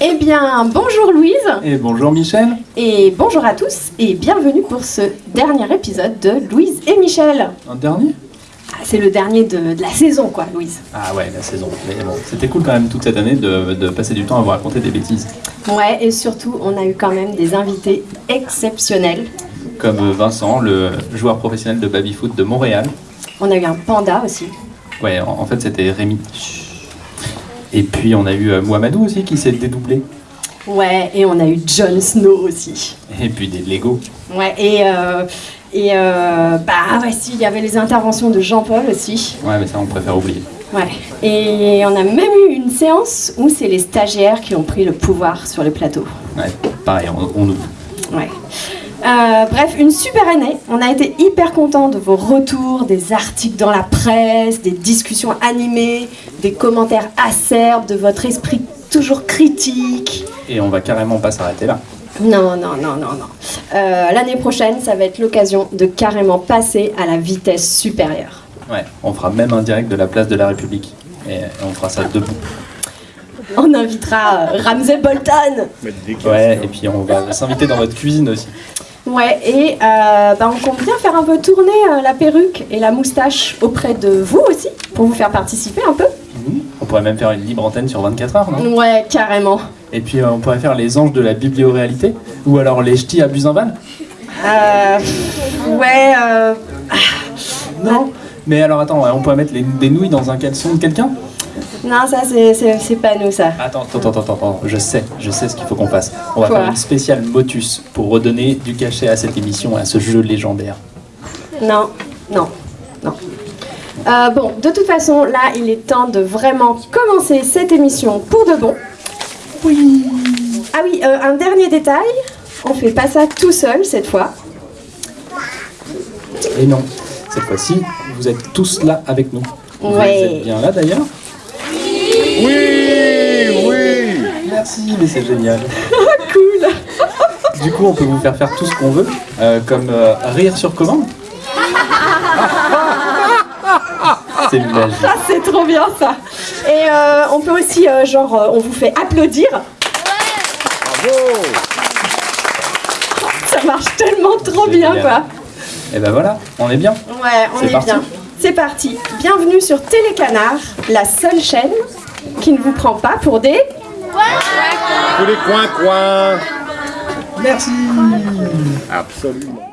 Eh bien, bonjour Louise Et bonjour Michel et bonjour à tous et bienvenue pour ce dernier épisode de Louise et Michel. Un dernier? Ah, c'est le dernier de, de la saison quoi, Louise. Ah ouais, la saison. Mais bon, c'était cool quand même toute cette année de, de passer du temps à vous raconter des bêtises. Ouais, et surtout, on a eu quand même des invités exceptionnels. Comme Vincent, le joueur professionnel de baby-foot de Montréal. On a eu un panda aussi. Ouais, en, en fait c'était Rémi. Et puis on a eu euh, Mohamedou aussi qui s'est dédoublé. Ouais, et on a eu Jon Snow aussi. Et puis des Lego. Ouais, et, euh, et euh, bah ouais, si, il y avait les interventions de Jean-Paul aussi. Ouais, mais ça on préfère oublier. Ouais, et on a même eu une séance où c'est les stagiaires qui ont pris le pouvoir sur le plateau. Ouais, pareil, on, on oublie. Ouais. Euh, bref, une super année. On a été hyper contents de vos retours, des articles dans la presse, des discussions animées, des commentaires acerbes, de votre esprit toujours critique. Et on va carrément pas s'arrêter là. Non, non, non, non, non. Euh, L'année prochaine, ça va être l'occasion de carrément passer à la vitesse supérieure. Ouais, on fera même un direct de la place de la République. Et on fera ça debout. On invitera euh, Ramsey Bolton. Ouais, et puis on va s'inviter dans votre cuisine aussi. Ouais, et euh, bah, on compte bien faire un peu tourner euh, la perruque et la moustache auprès de vous aussi, pour vous faire participer un peu. On pourrait même faire une libre antenne sur 24 heures, non? Ouais, carrément. Et puis euh, on pourrait faire les anges de la biblioréalité Ou alors les ch'tis à Buzinval Euh, ouais, euh, Non? Mais alors attends, on pourrait mettre les- des nouilles dans un caleçon de quelqu'un? Non, ça c'est- pas nous ça. Attends, attends, attends, attends, je sais, je sais ce qu'il faut qu'on fasse. On va Quoi faire une spéciale Motus pour redonner du cachet à cette émission et à ce jeu légendaire. Non, non, non. Euh, bon, de toute façon, là, il est temps de vraiment commencer cette émission pour de bon. Oui. Ah oui, euh, un dernier détail. On fait pas ça tout seul cette fois. Et non, cette fois-ci, vous êtes tous là avec nous. Vous Ouais. êtes bien là d'ailleurs oui. Merci, mais c'est génial. Cool. Du coup, on peut vous faire faire tout ce qu'on veut, euh, comme euh, rire sur commande. C'est magique. Ah, c'est trop bien ça. Et euh, on peut aussi, euh, genre, euh, on vous fait applaudir. Bravo. Ça marche tellement trop bien, génial. quoi. Et ben voilà, on est bien. Ouais, on est bien. C'est parti. Bienvenue sur Télécanard, la seule chaîne qui ne vous prend pas pour des... Tous les coins-coins. Merci. Absolument.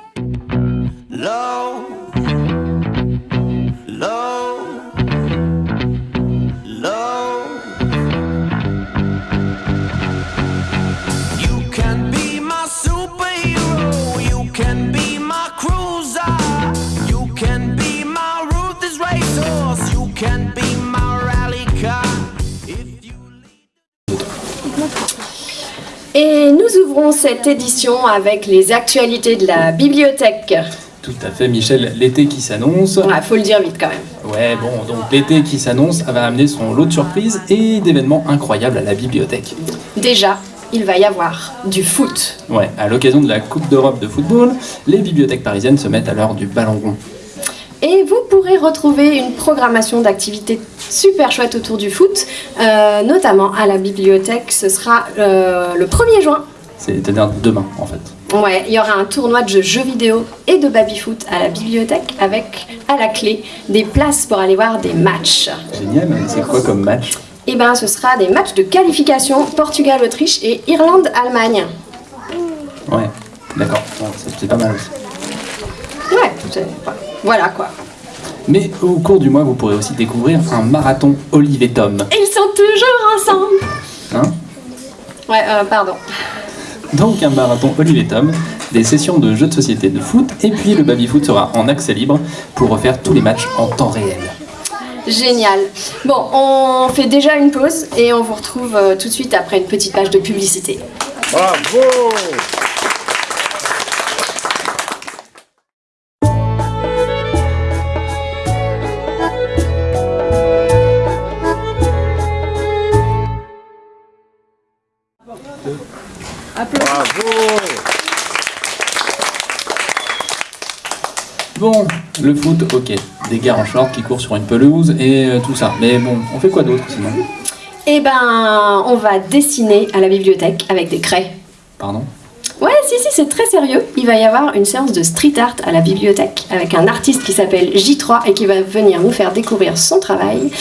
Et nous ouvrons cette édition avec les actualités de la bibliothèque. Tout à fait, Michel, l'été qui s'annonce. Ouais, faut le dire vite quand même. Ouais, bon, donc l'été qui s'annonce va amener son lot de surprises et d'événements incroyables à la bibliothèque. Déjà, il va y avoir du foot. Ouais, à l'occasion de la Coupe d'Europe de football, les bibliothèques parisiennes se mettent à l'heure du ballon rond. Pourrez retrouver une programmation d'activités super chouette autour du foot, euh, notamment à la bibliothèque. Ce sera euh, le 1er juin. C'est-à-dire demain, en fait. Ouais, il y aura un tournoi de jeux vidéo et de baby-foot à la bibliothèque avec à la clé des places pour aller voir des matchs. Génial, mais c'est quoi comme match? Et ben ce sera des matchs de qualification Portugal-Autriche et Irlande-Allemagne. Ouais, d'accord, c'est pas mal aussi. Ouais, voilà quoi. Mais au cours du mois, vous pourrez aussi découvrir un marathon Olive et Tom. Et ils sont toujours ensemble Hein Ouais, euh, pardon. Donc un marathon Olive et Tom, des sessions de jeux de société de foot, et puis le baby-foot sera en accès libre pour refaire tous les matchs en temps réel. Génial. Bon, on fait déjà une pause et on vous retrouve euh, tout de suite après une petite page de publicité. Bravo. Bon, le foot, ok. Des gars en short qui courent sur une pelouse et euh, tout ça. Mais bon, on fait quoi d'autre sinon? Eh ben, on va dessiner à la bibliothèque avec des craies. Pardon? Ouais, si, si, c'est très sérieux. Il va y avoir une séance de street art à la bibliothèque avec un artiste qui s'appelle J3 et qui va venir nous faire découvrir son travail.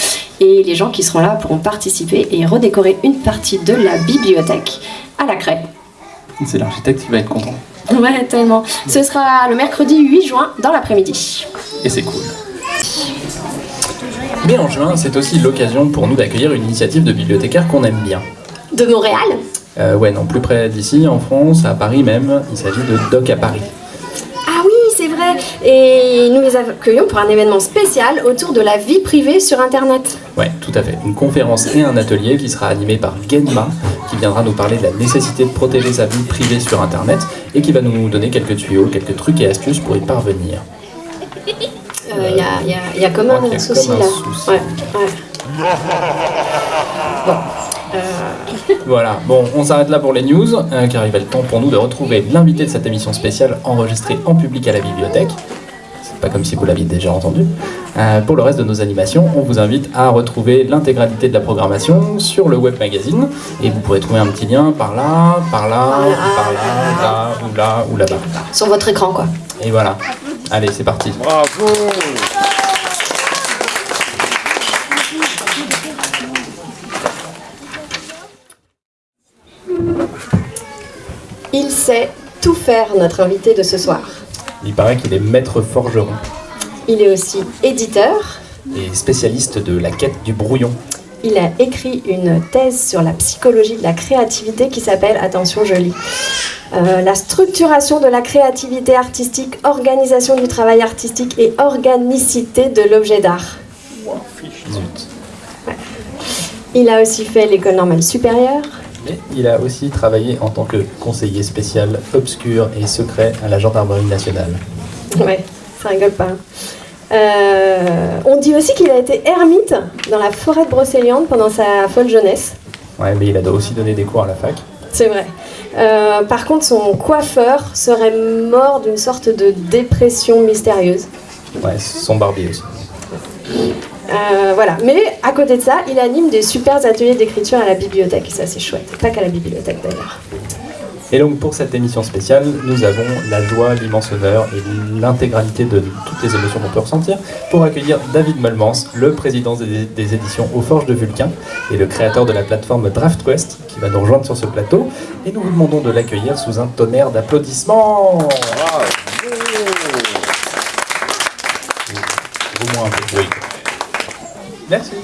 Et les gens qui seront là pourront participer et redécorer une partie de la bibliothèque à la craie. C'est l'architecte qui va être content. Ouais, tellement. Ce sera le mercredi 8 juin dans l'après-midi. Et c'est cool. Mais en juin, c'est aussi l'occasion pour nous d'accueillir une initiative de bibliothécaires qu'on aime bien. De Montréal Euh, ouais, non, plus près d'ici, en France, à Paris même, il s'agit de Doc à Paris. Ah oui, c'est vrai. Et nous les accueillons pour un événement spécial autour de la vie privée sur Internet. Ouais, tout à fait. Une conférence et un atelier qui sera animé par Genma, qui viendra nous parler de la nécessité de protéger sa vie privée sur Internet et qui va nous donner quelques tuyaux, quelques trucs et astuces pour y parvenir. Il Euh, y, a, y a- y a comme un a souci comme un là. souci. Ouais, ouais. Bon. euh, Voilà, bon, on s'arrête là pour les news, euh, car il va être temps pour nous de retrouver l'invité de cette émission spéciale enregistrée en public à la bibliothèque. Pas comme si vous l'aviez déjà entendu. Euh, pour le reste de nos animations, on vous invite à retrouver l'intégralité de la programmation sur le web magazine, et vous pourrez trouver un petit lien par là, par là, par là, là, ou là, ou là-bas. sur votre écran, quoi. Et voilà. Allez, c'est parti. Bravo Il sait tout faire, notre invité de ce soir. Il paraît qu'il est maître forgeron Il est aussi éditeur. et spécialiste de la quête du brouillon. Il a écrit une thèse sur la psychologie de la créativité qui s'appelle, attention je lis, euh, la structuration de la créativité artistique, organisation du travail artistique et organicité de l'objet d'art. Il a aussi fait l'école normale supérieure. Mais il a aussi travaillé en tant que conseiller spécial obscur et secret à la gendarmerie nationale. Ouais, ça rigole pas. Euh, on dit aussi qu'il a été ermite dans la forêt de Brocéliande pendant sa folle jeunesse. Ouais, mais il a aussi donné des cours à la fac. C'est vrai. Euh, par contre, son coiffeur serait mort d'une sorte de dépression mystérieuse. Ouais, son barbier aussi. Euh, voilà. Mais à côté de ça, il anime des super ateliers d'écriture à la bibliothèque. Et ça, c'est chouette. Pas qu'à la bibliothèque d'ailleurs. Et donc pour cette émission spéciale, nous avons la joie, l'immense honneur et l'intégralité de toutes les émotions qu'on peut ressentir pour accueillir David Molmans, le président des, des éditions Aux Forges de Vulcain et le créateur de la plateforme DraftQuest qui va nous rejoindre sur ce plateau. Et nous vous demandons de l'accueillir sous un tonnerre d'applaudissements. Au moins un peu. Oui. Merci.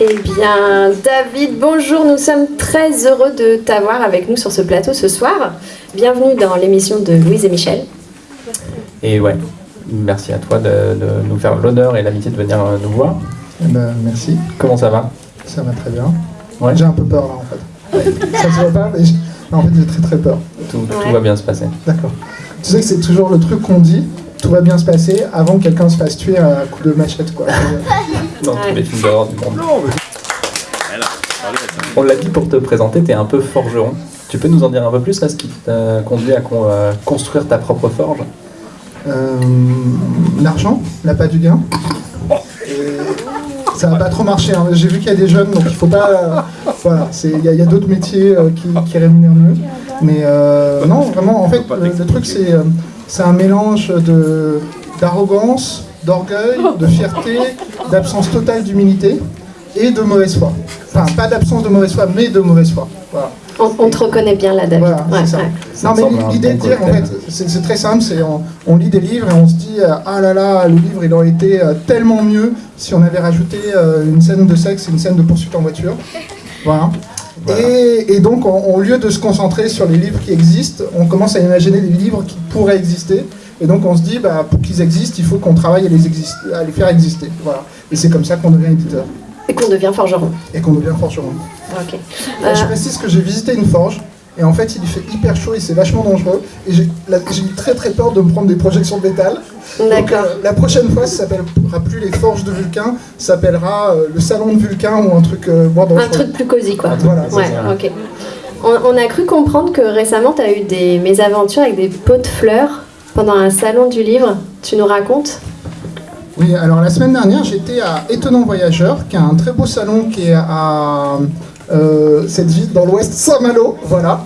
Eh bien, David, bonjour. Nous sommes très heureux de t'avoir avec nous sur ce plateau ce soir. Bienvenue dans l'émission de Louise et Michel. Et ouais, merci à toi de, de nous faire l'honneur et l'amitié de venir euh, nous voir. Eh ben, merci, Comment ça va? Ça va très bien. Ouais. J'ai un peu peur là en fait. ça se voit pas, mais en fait j'ai très très peur. tout, tout va bien se passer. D'accord. Tu sais que c'est toujours le truc qu'on dit, tout va bien se passer avant que quelqu'un se fasse tuer à coup de machette quoi. Dans Ouais. tous les films d'horreur du monde. Non, mais... On l'a dit pour te présenter, tu es un peu forgeron. Tu peux nous en dire un peu plus là, ce qui t'a conduit à con- euh, construire ta propre forge? Euh, L'argent, la pas du gain. Et ça va pas trop marcher. hein. J'ai vu qu'il y a des jeunes, donc il faut pas. euh, voilà, il y a, d'autres métiers euh, qui, qui rémunèrent mieux. Mais euh, non, vraiment, en fait, le, le truc c'est c'est un mélange de d'arrogance, d'orgueil, de fierté, d'absence totale d'humilité et de mauvaise foi. Enfin, pas d'absence de mauvaise foi, mais de mauvaise foi. Voilà. On, on te reconnaît bien là, David. Voilà, Ouais, c'est ça. ouais. Ça Non, mais l'idée de dire, en fait, c'est très simple, c'est on, on lit des livres et on se dit, euh, ah là là, le livre il aurait été euh, tellement mieux si on avait rajouté euh, une scène de sexe et une scène de poursuite en voiture. Voilà. Voilà. Et, et donc, on- au lieu de se concentrer sur les livres qui existent, on commence à imaginer des livres qui pourraient exister. Et donc, on se dit, bah, pour qu'ils existent, il faut qu'on travaille à les, exis- à les faire exister. Voilà. Et c'est comme ça qu'on devient éditeur. Et qu'on devient forgeron. et qu'on devient forgeron. Ok. Euh, Je Euh, précise que j'ai visité une forge et en fait il fait hyper chaud et c'est vachement dangereux et j'ai eu très très peur de me prendre des projections de métal. D'accord. euh, la prochaine fois ça s'appellera plus les forges de Vulcain, ça s'appellera euh, le salon de Vulcain ou un truc moins dangereux. Un truc plus cosy, quoi. Voilà, c'est Ouais, ça. ok. On, on a cru comprendre que récemment, tu as eu des mésaventures avec des pots de fleurs pendant un salon du livre. Tu nous racontes Oui, alors la semaine dernière, j'étais à Étonnant Voyageur, qui est un très beau salon qui est à euh, cette ville dans l'ouest, Saint-Malo, voilà.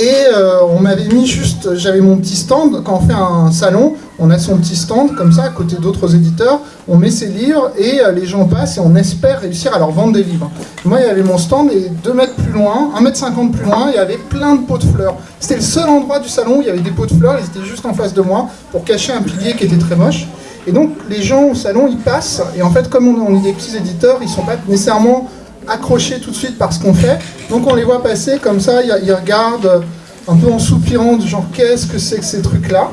Et euh, on m'avait mis juste, j'avais mon petit stand, quand on fait un salon, on a son petit stand comme ça, à côté d'autres éditeurs, on met ses livres et euh, les gens passent et on espère réussir à leur vendre des livres. Moi, il y avait mon stand et deux mètres loin, un mètre cinquante plus loin, il y avait plein de pots de fleurs. C'était le seul endroit du salon où il y avait des pots de fleurs, ils étaient juste en face de moi pour cacher un pilier qui était très moche. Et donc les gens au salon, ils passent, et en fait comme on, on est des petits éditeurs, ils sont pas nécessairement accrochés tout de suite par ce qu'on fait. Donc on les voit passer comme ça, ils, ils regardent euh, un peu en soupirant, du genre qu'est-ce que c'est que ces trucs-là?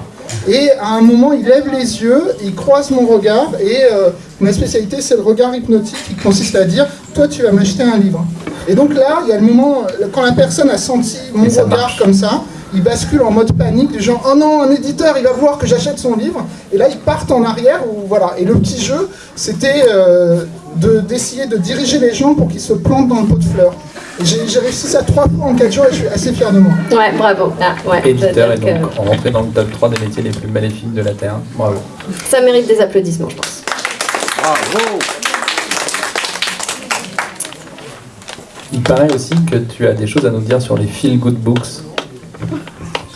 Et à un moment, ils lèvent les yeux, ils croisent mon regard, et euh, ma spécialité, c'est le regard hypnotique qui consiste à dire, toi tu vas m'acheter un livre. Et donc là, il y a le moment, quand la personne a senti mon regard marche. comme ça, ils basculent en mode panique, du genre oh non, un éditeur, il va voir que j'achète son livre, et là ils partent en arrière, ou voilà. Et le petit jeu, c'était euh, d'essayer de, diriger les gens pour qu'ils se plantent dans le pot de fleurs. J'ai réussi ça trois fois en quatre jours, et je suis assez fier de moi. Ouais, bravo. Ah, ouais, Éditeur et donc, euh, rentré dans le top 3 des métiers les plus maléfiques de la Terre. Bravo. ça mérite des applaudissements, je pense. Bravo Il paraît aussi que tu as des choses à nous dire sur les feel good books.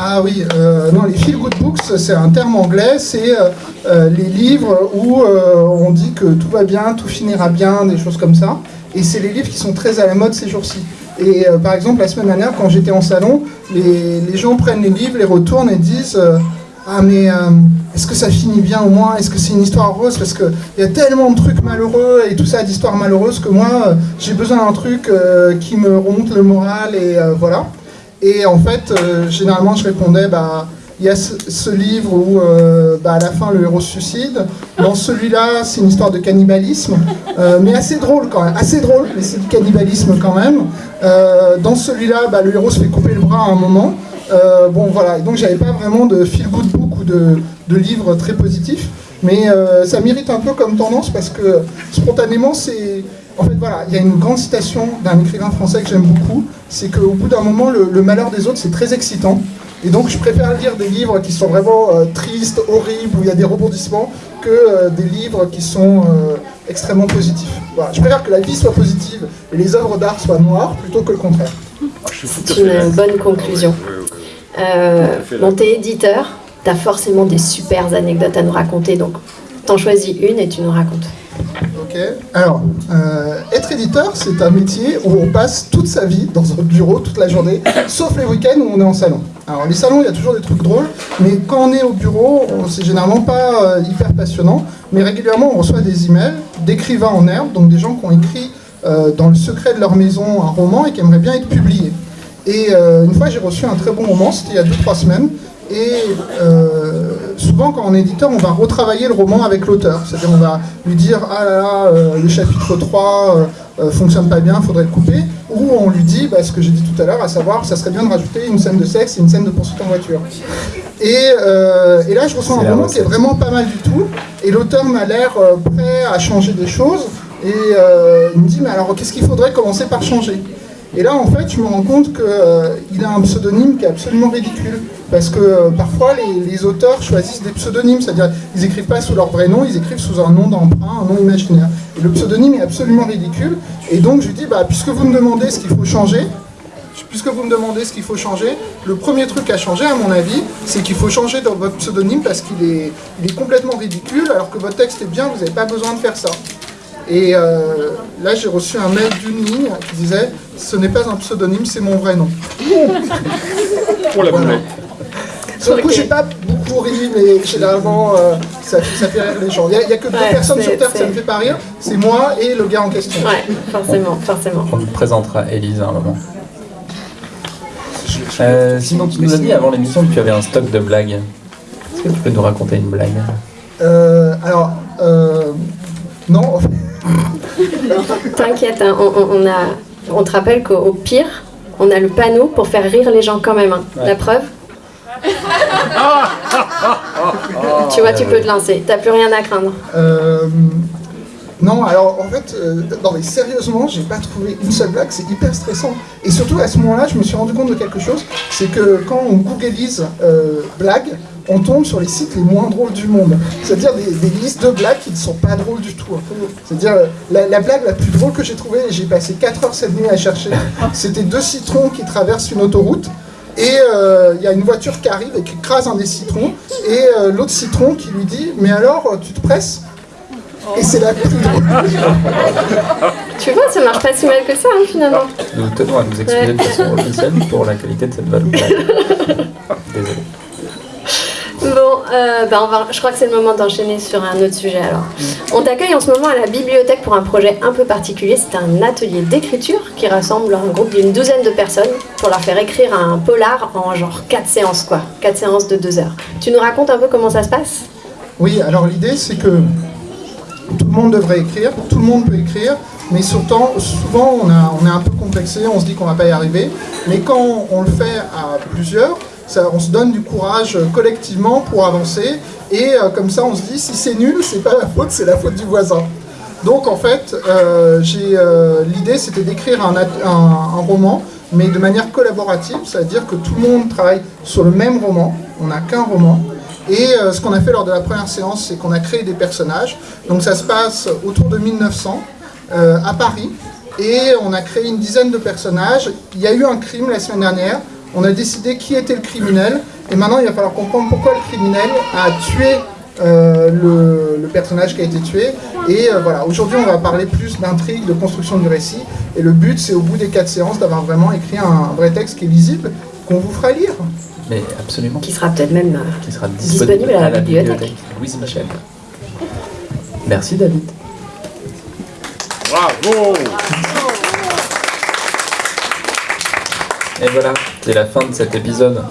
Ah oui, euh, non, les feel good books, c'est un terme anglais, c'est euh, euh, les livres où on dit que tout va bien, tout finira bien, des choses comme ça. Et c'est les livres qui sont très à la mode ces jours-ci. Et par exemple, la semaine dernière, quand j'étais en salon, les, les gens prennent les livres, les retournent et disent Ah, mais est-ce que ça finit bien au moins? Est-ce que c'est une histoire heureuse? Parce qu'il y a tellement de trucs malheureux et tout ça d'histoires malheureuses que moi, j'ai besoin d'un truc qui me remonte le moral et voilà. Et en fait, euh, généralement, je répondais, bah, il y a ce, livre où, euh, bah, à la fin, le héros se suicide. Dans celui-là, c'est une histoire de cannibalisme, euh, mais assez drôle quand même, assez drôle, mais c'est du cannibalisme quand même. Dans celui-là, bah, le héros se fait couper le bras à un moment. Bon, voilà. Donc, j'avais pas vraiment de feel good book ou de, de livre très positif. Mais euh, ça mérite un peu comme tendance parce que spontanément, c'est. En fait, voilà, il y a une grande citation d'un écrivain français que j'aime beaucoup. C'est qu'au bout d'un moment, le, le malheur des autres, c'est très excitant. Et donc, je préfère lire des livres qui sont vraiment euh, tristes, horribles, où il y a des rebondissements, que euh, des livres qui sont euh, extrêmement positifs. Voilà. Je préfère que la vie soit positive et les œuvres d'art soient noires plutôt que le contraire. C'est une bonne conclusion. Euh, bon, t'es éditeur, t'as forcément des super anecdotes à nous raconter, donc t'en choisis une et tu nous racontes. Ok. Alors, euh, être éditeur, c'est un métier où on passe toute sa vie dans un bureau toute la journée, sauf les week-ends où on est en salon. Alors, les salons, il y a toujours des trucs drôles, mais quand on est au bureau, c'est généralement pas euh, hyper passionnant. Mais régulièrement, on reçoit des emails d'écrivains en herbe, donc des gens qui ont écrit euh, dans le secret de leur maison un roman et qui aimeraient bien être publiés. Et une fois, j'ai reçu un très bon roman, c'était il y a 2-3 semaines. Et euh, souvent, quand on est éditeur, on va retravailler le roman avec l'auteur. C'est-à-dire, on va lui dire Ah là là, euh, le chapitre 3 euh, euh, fonctionne pas bien, faudrait le couper. Ou on lui dit bah, ce que j'ai dit tout à l'heure, à savoir, ça serait bien de rajouter une scène de sexe et une scène de poursuite en voiture. Et, et là, je C'est un roman qui est vraiment pas mal du tout. Et l'auteur m'a l'air prêt à changer des choses. Et il me dit Mais alors, qu'est-ce qu'il faudrait commencer par changer? Et là, en fait, je me rends compte qu'il a un pseudonyme qui est absolument ridicule. Parce que euh, parfois, les, auteurs choisissent des pseudonymes, c'est-à-dire ils n'écrivent pas sous leur vrai nom, ils écrivent sous un nom d'emprunt, un nom imaginaire. Et le pseudonyme est absolument ridicule. Et donc, je lui dis, bah, puisque vous me demandez ce qu'il faut changer, puisque vous me demandez ce qu'il faut changer, le premier truc à changer, à mon avis, c'est qu'il faut changer votre pseudonyme parce qu'il est, il est complètement ridicule, alors que votre texte est bien, vous n'avez pas besoin de faire ça. Et euh, là, j'ai reçu un mail d'une ligne qui disait Ce n'est pas un pseudonyme, c'est mon vrai nom. Pour la boulette. Sur le coup, j'ai pas beaucoup ri, mais généralement, euh, ça, ça fait rire les gens. Il n'y a, il y a que deux Ouais, personnes sur Terre que ça me fait pas rire c'est moi et le gars en question. Ouais, forcément, forcément. On nous présentera Élise à un moment. Euh, sinon, tu nous as dit avant l'émission que tu avais un stock de blagues. Est-ce que tu peux nous raconter une blague? Euh, alors, euh, non, en fait, T'inquiète, hein, on, on- on a, on te rappelle qu'au au pire, on a le panneau pour faire rire les gens quand même. hein. Ouais. La preuve Tu vois, tu peux te lancer. T'as plus rien à craindre. Euh, non, alors en fait, euh, non mais sérieusement, j'ai pas trouvé une seule blague, c'est hyper stressant. Et surtout à ce moment-là, je me suis rendu compte de quelque chose, c'est que quand on googlise euh, blagues, on tombe sur les sites les moins drôles du monde. C'est-à-dire des, des listes de blagues qui ne sont pas drôles du tout. C'est-à-dire euh, la, la blague la plus drôle que j'ai trouvée, et j'ai passé 4 heures cette nuit à chercher, c'était deux citrons qui traversent une autoroute. Et euh, il y a une voiture qui arrive et qui écrase un des citrons, et euh, l'autre citron qui lui dit Mais alors, tu te presses? Et c'est la plus drôle. Tu vois, ça marche pas si mal que ça, hein, finalement. Nous tenons à nous excuser de façon officielle pour la qualité de cette blague. Désolé. Bon, euh, bah, on va, je crois que c'est le moment d'enchaîner sur un autre sujet alors. On t'accueille en ce moment à la bibliothèque pour un projet un peu particulier. C'est un atelier d'écriture qui rassemble un groupe d'une douzaine de personnes pour leur faire écrire un polar en genre 4 séances quoi. 4 séances de 2 heures. Tu nous racontes un peu comment ça se passe? Oui, alors l'idée c'est que tout le monde devrait écrire, tout le monde peut écrire, mais surtout, souvent on, a, on est un peu complexé, on se dit qu'on va pas y arriver, mais quand on le fait à plusieurs, on se donne du courage euh, collectivement pour avancer, et euh, comme ça on se dit si c'est nul, c'est pas la faute, c'est la faute du voisin. Donc en fait, euh, euh, l'idée c'était d'écrire un, roman, mais de manière collaborative, c'est-à-dire que tout le monde travaille sur le même roman, on n'a qu'un roman, et ce qu'on a fait lors de la première séance, c'est qu'on a créé des personnages. Donc ça se passe autour de 1900 euh, à Paris. Et on a créé une dizaine de personnages. Il y a eu un crime la semaine dernière. On a décidé qui était le criminel. Et maintenant, il va falloir comprendre pourquoi le criminel a tué euh, le, le personnage qui a été tué. Et euh, voilà, aujourd'hui, on va parler plus d'intrigue, de construction du récit. Et le but, c'est au bout des quatre séances d'avoir vraiment écrit un vrai texte qui est lisible, qu'on vous fera lire. Mais absolument. Qui sera peut-être même. euh, Qui sera Disponible disponible, à la bibliothèque. Louise Michel. Merci David. Bravo Et voilà, c'est la fin de cet épisode.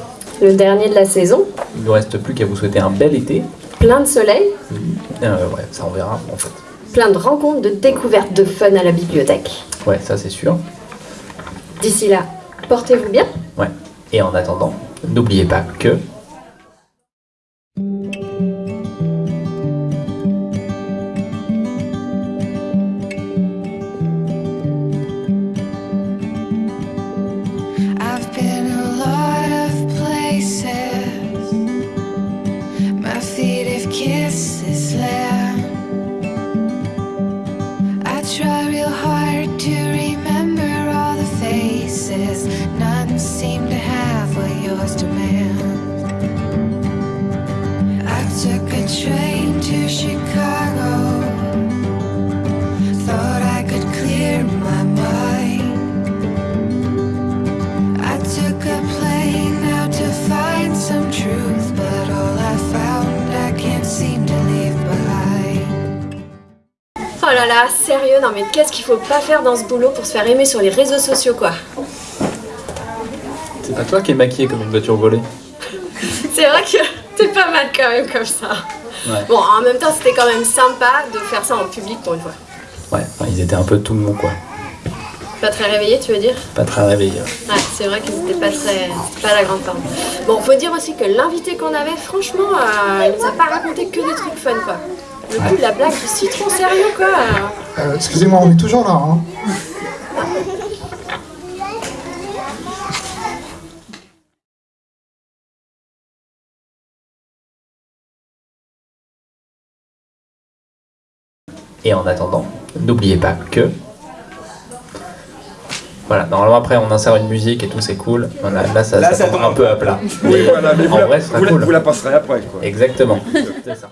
le dernier de la saison. Il ne nous reste plus qu'à vous souhaiter un bel été. Plein de soleil, Euh, ouais, ça on verra en fait. plein de rencontres, de découvertes, de fun à la bibliothèque. Ouais, ça c'est sûr. D'ici là, portez-vous bien. Ouais. Et en attendant, n'oubliez pas que sérieux, non mais qu'est-ce qu'il faut pas faire dans ce boulot pour se faire aimer sur les réseaux sociaux quoi c'est pas toi qui es maquillé comme une voiture volée. C'est vrai que t'es pas mal quand même comme ça. Ouais. Bon, en même temps, c'était quand même sympa de faire ça en public pour une fois. Ouais, enfin, ils étaient un peu tout mou quoi. Pas très réveillé, tu veux dire Pas très réveillés. Ouais, c'est vrai qu'ils étaient pas très. pas la grande forme. Bon, faut dire aussi que l'invité qu'on avait, franchement, euh, il nous a pas raconté que des trucs fun quoi. Le coup de la blague du citron sérieux quoi. Euh, Excusez-moi, on est toujours là. Hein. Et en attendant, n'oubliez pas que. Voilà, normalement après on insère une musique et tout, c'est cool. Voilà, là ça, Là, ça ça tombe un peu à plat. Oui, voilà, mais vous, en la, vrai, vous la- cool. vous la passerez après, quoi. Exactement. C'est ça.